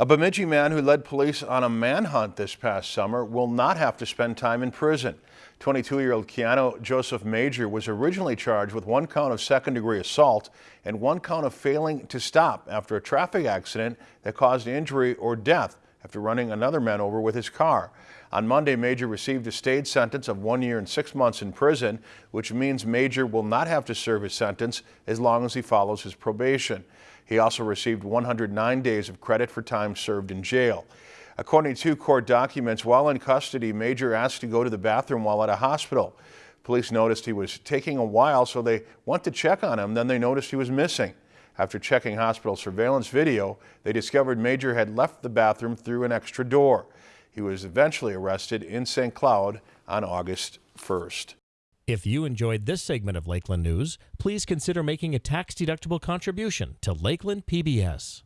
A Bemidji man who led police on a manhunt this past summer will not have to spend time in prison. 22-year-old Keanu Joseph Major was originally charged with one count of second-degree assault and one count of failing to stop after a traffic accident that caused injury or death after running another man over with his car. On Monday, Major received a stayed sentence of one year and six months in prison, which means Major will not have to serve his sentence as long as he follows his probation. He also received 109 days of credit for time served in jail. According to court documents, while in custody, Major asked to go to the bathroom while at a hospital. Police noticed he was taking a while, so they went to check on him. Then they noticed he was missing. After checking hospital surveillance video, they discovered Major had left the bathroom through an extra door. He was eventually arrested in St. Cloud on August 1st. If you enjoyed this segment of Lakeland News, please consider making a tax-deductible contribution to Lakeland PBS.